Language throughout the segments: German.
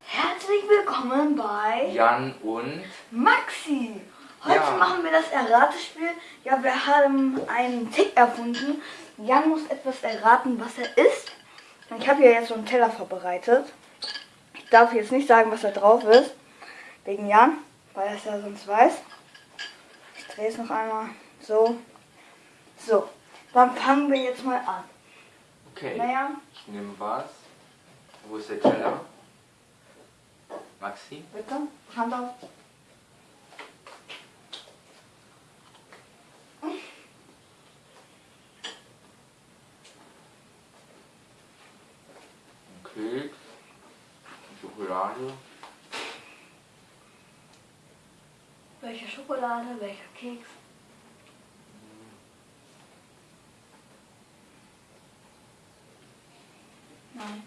Herzlich willkommen bei Jan und Maxi. Heute Ja. machen wir das Erratespiel. Ja, wir haben einen Tick erfunden. Jan muss etwas erraten, was er isst. Ich habe hier jetzt so einen Teller vorbereitet. Ich darf jetzt nicht sagen, was da drauf ist. Wegen Jan, weil er es ja sonst weiß. Ich drehe es noch einmal. So. So. Dann fangen wir jetzt mal an. okay. Naja, Ich nehme was. Wo ist der Teller? Maxi? bitte. Hand auf. Keks. Schokolade. Welche Schokolade, welcher Keks? Nein.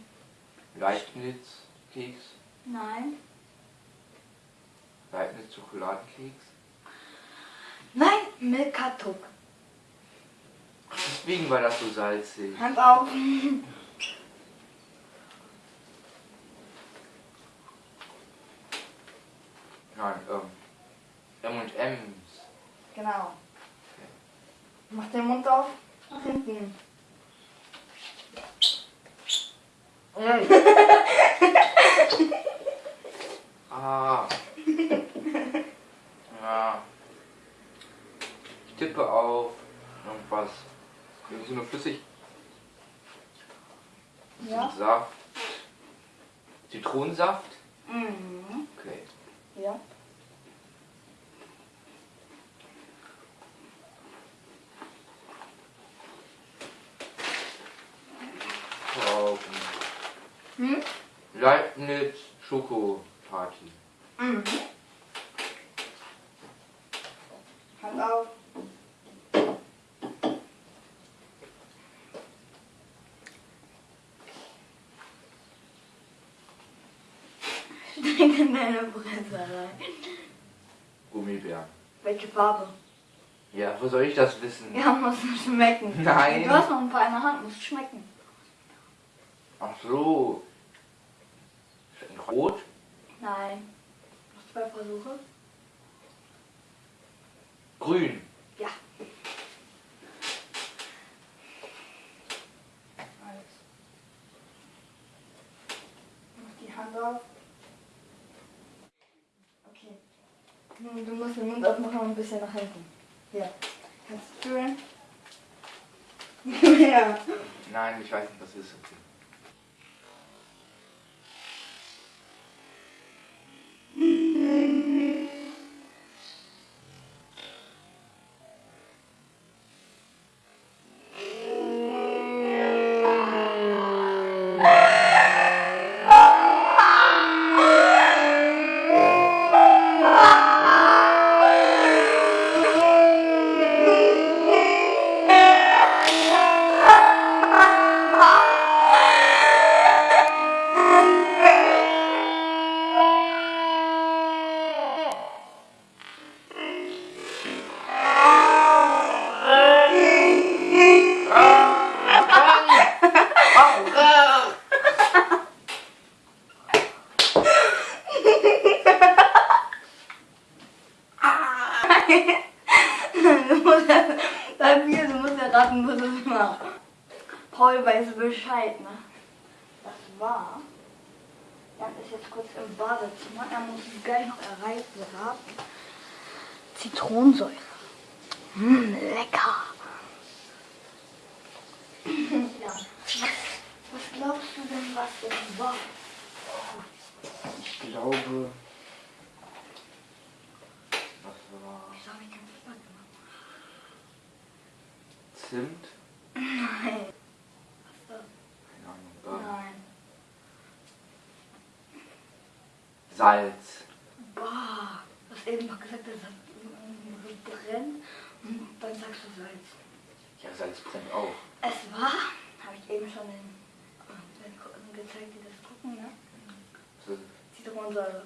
Leibniz-Keks. Nein. Leibniz-Schokoladenkeks. Nein, Milka-Tuck. Deswegen war das so salzig. Hand auf. Nein, ähm. M&M's. Genau. Mach den Mund auf. Nach hinten. Ah. Ja. Ich tippe auf irgendwas. Irgendwie so eine Flüssig. Ja. Saft. Zitronensaft? Mhm. Okay. Ja. Hm? Leibniz Schoko Party. Mhm. Hand auf. Steck in deine Presse rein. Gummibären. Welche Farbe? Ja, wo soll ich das wissen? Ja, muss schmecken. Nein. Du hast noch ein paar in der Hand, muss schmecken. Ach so. Rot? Nein. Noch zwei Versuche. Grün. Ja. Alles. Mach die Hand auf. Okay. Nun, Du musst den Mund aufmachen und ein bisschen nach hinten. Ja. Kannst du fühlen? ja. Nein, ich weiß nicht, was es ist. Okay. Erraten, was es war. Paul weiß Bescheid, ne? Das war. Jan ist jetzt kurz im Badezimmer. Er muss gleich noch erraten. Zitronensäure. Mmh, lecker. ja. Was, glaubst du denn, was das war? Ich glaube. Was war. Ich habe ich Fehler gemacht. Zimt? Nein. Was Keine Ahnung. das? Nein. Salz. Boah, du hast eben noch gesagt, dass es irgendwie so brennt und dann sagst du Salz. Ja, Salz brennt auch. Es war, habe ich eben schon den, den gezeigt, die das gucken, ne? So, Zitronensäure.